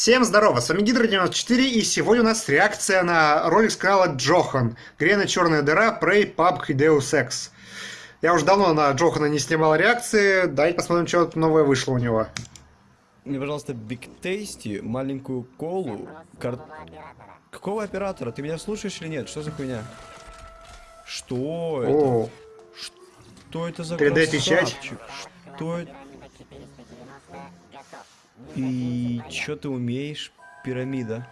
Всем здорово, с вами Гидро94, и сегодня у нас реакция на ролик с канала Джохан. Грена Черная дыра, Prey, PUBG и Deus Ex. Я уже давно на Джохана не снимал реакции, давайте посмотрим, что новое вышло у него. Мне, пожалуйста, Big Tasty, маленькую колу, кар... Какого оператора? Ты меня слушаешь или нет? Что за хуйня? Что это? О, Что это за 3D-печать? красавчик? Что это? И чё ты умеешь, пирамида?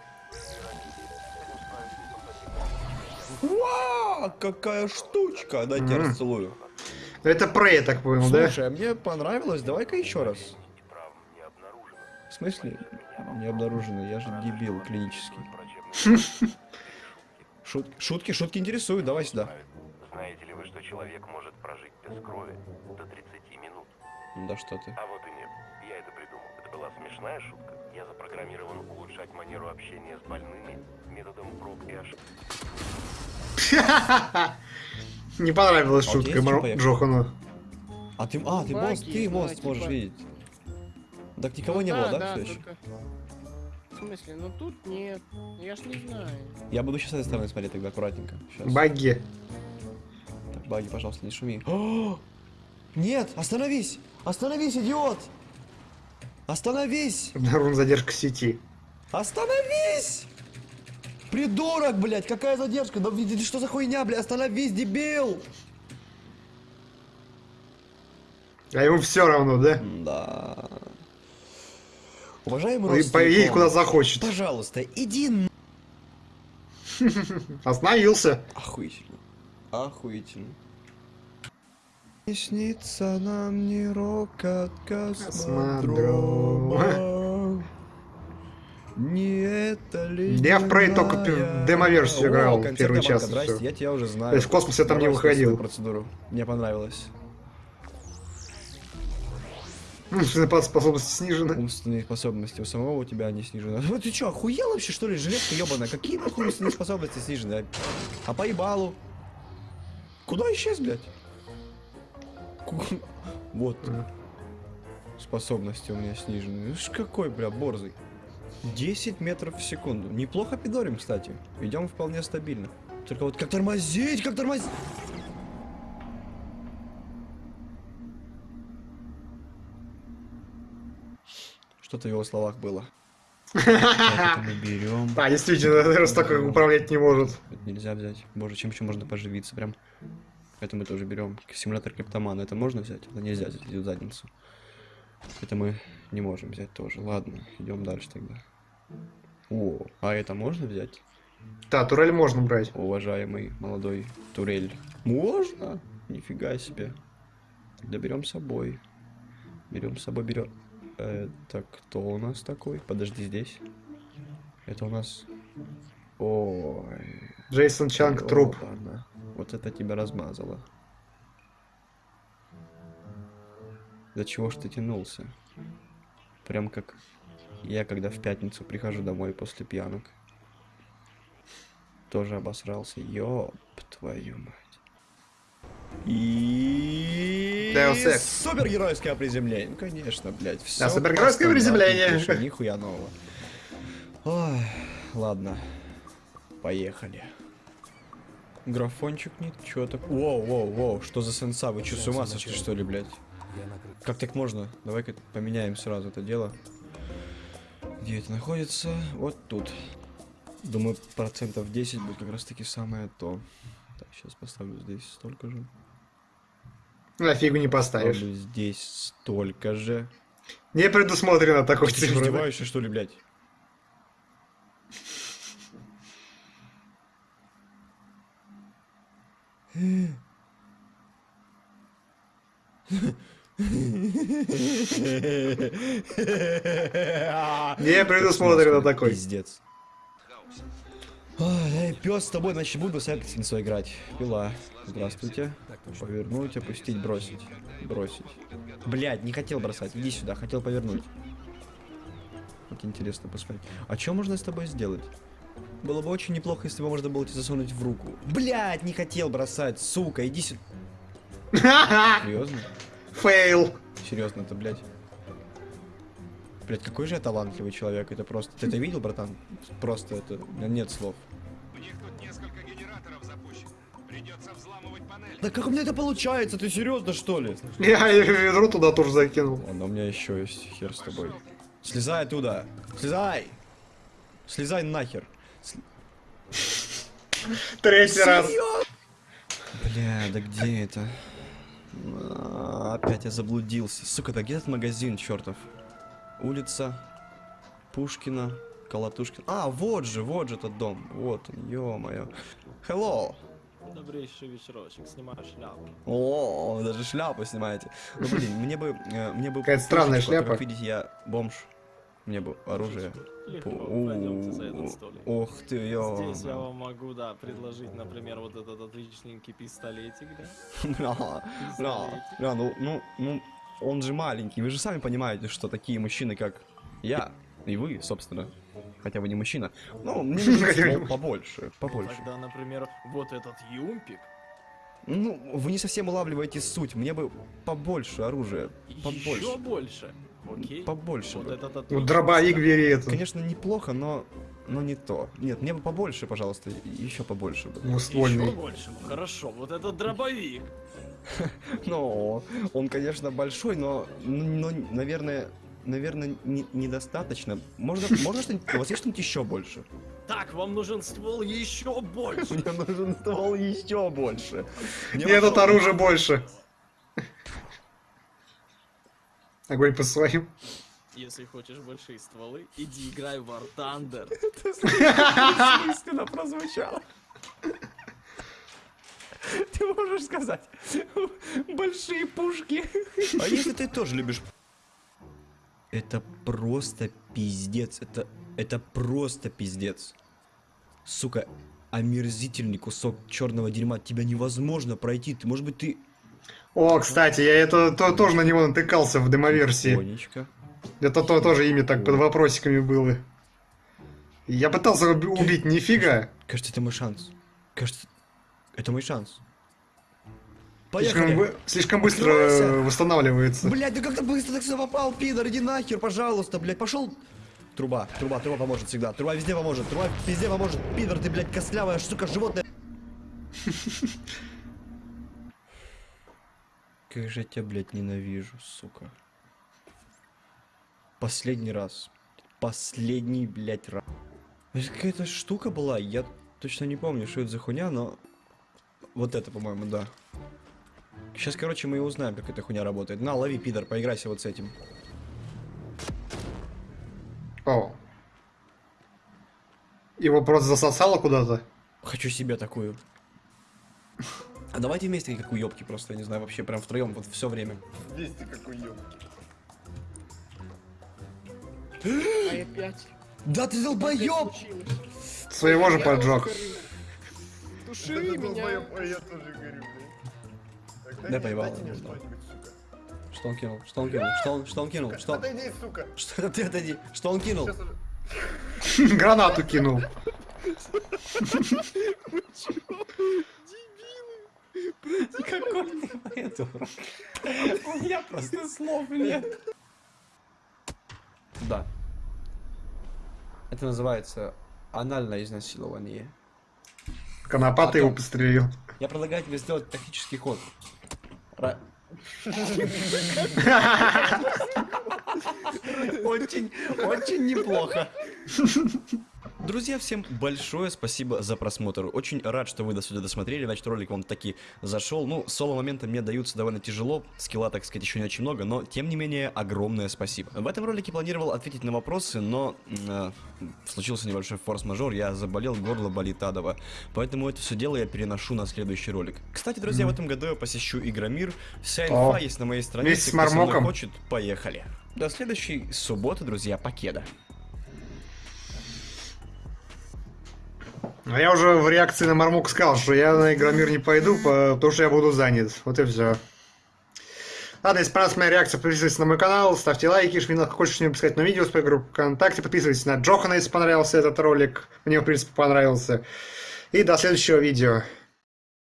Вау, какая штучка! Дайте я расцелую. это Prey, я так понял, да? Слушай, а мне понравилось, давай-ка еще раз. В смысле? Не обнаружено, я же дебил клинический. Шут- шутки, шутки интересуют, давай сюда. Знаете ли вы, что человек может прожить без крови до 30 минут? Да что ты. А вот и была смешная шутка. Я запрограммирован улучшать манеру общения с больными методом проб и ошибок. Не понравилась А шутка Мар-? Джохану. А ты, а, ты мост, ты мост да, сможешь типа. видеть. Так никого Ну не было, да, да, все еще? только- В смысле? Ну тут нет. Я ж не знаю. Я буду сейчас с этой стороны смотреть тогда аккуратненько. Сейчас. Баги. Так, баги, пожалуйста, не шуми. О! Нет, остановись! Остановись, идиот! Остановись! Обнаружена задержка сети. Остановись! Придурок, блядь, какая задержка? Да видите, что за хуйня, блядь? Остановись, дебил! А ему все равно, да? Да. Уважаемый Он родственник, поедет куда захочет. Пожалуйста, иди н... Остановился. Охуительно. Охуительно. Не снится нам ни рок от космодрома. Не это ли Я в Prey только демоверсию играл, первый час Здрасте, я тебя уже знаю. То есть в космосе там не выходил. процедуру. Мне понравилось. Умственные способности снижены. Умственные способности у самого у тебя они снижены. Ну ты чё, охуел вообще, что ли, жилетка ебаная? Какие нахуй умственные способности снижены? А, а поебалу? Куда исчез, блядь? Ку- Вот. Способности у меня снижены. Ну ж какой, бля, борзый. 10 метров в секунду. Неплохо пидорим, кстати. Идем вполне стабильно. Только вот как тормозить, как тормозить? Что-то в его словах было. Мы берем. А, действительно, раз так управлять не может. Нельзя взять. Боже, чем еще можно поживиться? Прям. Это мы тоже берем. Симулятор криптомана. Это можно взять? Это нельзя взять, в задницу. Это мы не можем взять тоже. Ладно, идем дальше тогда. О, а это можно взять? Да, турель можно брать. Уважаемый молодой турель. Можно? Нифига себе. Тогда берем с собой. Берем с собой, берем. Это кто у нас такой? Подожди здесь. Это у нас. Ой. Джейсон Чанг труп. ёбана. Вот это тебя размазало. До чего ж ты тянулся? Прям как я, когда в пятницу прихожу домой после пьянок. Тоже обосрался. Ёб твою мать. И... Супергеройское приземление. Ну, конечно, блядь. Всё Да, супергеройское приземление. пишу, Нихуя нового. Ой, ладно. Поехали. Графончик нет, чё так? Воу, воу, воу, что за сенса? Вы чё, с ума сошли, что ли, блядь? Как так можно? Давай-ка поменяем сразу это дело. Где это находится? Вот тут. Думаю, процентов 10 будет как раз таки самое то. Так, сейчас поставлю здесь столько же. На фигу не поставишь. Поставлю здесь столько же. Не предусмотрено такой Ты цифры. да? издеваешься, что ли, блядь? Не предусмотрено такой. Пиздец. Эй, пес с тобой, значит, буду с Эксинсо играть. Пила. Здравствуйте. Повернуть, опустить, бросить. Бросить. Блять, не хотел бросать. Иди сюда, хотел повернуть. Вот интересно посмотреть. А что можно с тобой сделать? Было бы очень неплохо, если бы можно было тебе засунуть в руку. Блять, не хотел бросать, сука, иди сюда. Серьезно? Фейл. Серьезно, это, блядь. Блять, какой же я талантливый человек, это просто... Ты это видел, братан? Просто это... нет слов. У них тут несколько генераторов запущено. Придется взламывать панель. Да как у меня это получается? Ты серьезно, что ли? Я ведро туда тоже закинул. Ладно, у меня еще есть хер с тобой. Слезай оттуда! Слезай! Слезай нахер! Третий раз. Бля, да где это? А, Опять я заблудился. Сука, да где этот магазин, чертов? Улица Пушкина, Колотушкина. А, вот же, вот же этот дом. Вот он, ё-моё. Hello! Добрейший вечерочек, снимаю шляпу. О, даже шляпу снимаете. Ну блин, мне бы, э, мне бы. Какая-то странная шляпа. Как видите, я бомж. Мне бы оружие. Легко, Пу- пойдемте за этот столик. Ох ты, ё. Здесь я вам могу, да, предложить, например, вот этот отличненький пистолетик, да? Бля, бля, ну, ну, ну, он же маленький. Вы же сами понимаете, что такие мужчины, как я, и вы, собственно, хотя вы не мужчина, ну, мне нужен ствол побольше, побольше. Тогда, например, вот этот юмпик. Ну, вы не совсем улавливаете суть. Мне бы побольше оружия, Еще побольше, больше. Окей? побольше Вот бы. этот Ну, дробовик бери это. Конечно, неплохо, но, но не то. Нет, мне бы побольше, пожалуйста, еще побольше бы. Еще Двуствольный. больше. Хорошо, вот этот дробовик. Ну, он, конечно, большой, но, но наверное, наверное, не- недостаточно. Можно, можно что-нибудь, у вас есть что-нибудь еще больше? Так, вам нужен ствол еще больше. Мне нужен ствол еще больше. Мне Мне тут вообще- оружия больше. Огонь по своим. Если хочешь большие стволы, иди играй в War Thunder. Бессмысленно прозвучало. Ты можешь сказать, большие пушки. А если ты тоже любишь... Это просто пиздец. Это, это просто пиздец. Сука, омерзительный кусок черного дерьма. Тебя невозможно пройти. Ты, может быть, ты... О, кстати, я это то- тоже на него натыкался в демоверсии. Тихонечко. Это то тоже имя так под вопросиками было. Я пытался уби- убить, нифига. Кажется, это мой шанс. Кажется, это мой шанс. Слишком, Поехали. слишком быстро Откройся. э, восстанавливается. Блять, да как ты быстро так сюда попал, пидор, иди нахер, пожалуйста, блять, пошел. Труба, труба, труба поможет всегда. Труба везде поможет, труба везде поможет. Пидор, ты, блядь, костлявая, сука, животное. Как же я тебя, блядь, ненавижу, сука. Последний раз. Последний, блядь, раз. Какая-то штука была, я точно не помню, что это за хуйня, но... Вот это, по-моему, да. Сейчас, короче, мы и узнаем, как эта хуйня работает. На, лови, пидор, поиграйся вот с этим. О. Его просто засосало куда-то. Хочу себе такую. А давайте вместе как уёбки просто, я не знаю, вообще прям втроем вот все время. А опять. Да ты долбоёб! Своего же Я поджег. его Туши меня. Да поебало. Что он кинул? Что он кинул? Что он, что он кинул? Что он... Отойди, сука. Что ты отойди? Что он кинул? Гранату кинул. Какой ты придурок. У меня просто слов нет. Да. Это называется анальное изнасилование. Конопатый А то- его пострелил. Я предлагаю тебе сделать тактический ход. Очень, очень неплохо. Друзья, всем большое спасибо за просмотр. Очень рад, что вы до сюда досмотрели. Значит, ролик вам таки зашел. Ну, соло-моменты мне даются довольно тяжело. Скилла, так сказать, еще не очень много, но, тем не менее, огромное спасибо. В этом ролике планировал ответить на вопросы, но э, случился небольшой форс-мажор. Я заболел, горло болит адово. Поэтому это все дело я переношу на следующий ролик. Кстати, друзья, в этом году я посещу Игромир. Вся инфа О, есть на моей странице. Кто хочет, поехали. До следующей субботы, друзья, покеда. А я уже в реакции на Мармук сказал, что я на Игромир не пойду, по- потому что я буду занят. Вот и все. Ладно, если понравилась моя реакция, подписывайтесь на мой канал, ставьте лайки, жмите что-нибудь сказать на видео с моей группы ВКонтакте, подписывайтесь на Джохана, если понравился этот ролик. Мне, в принципе, понравился. И до следующего видео.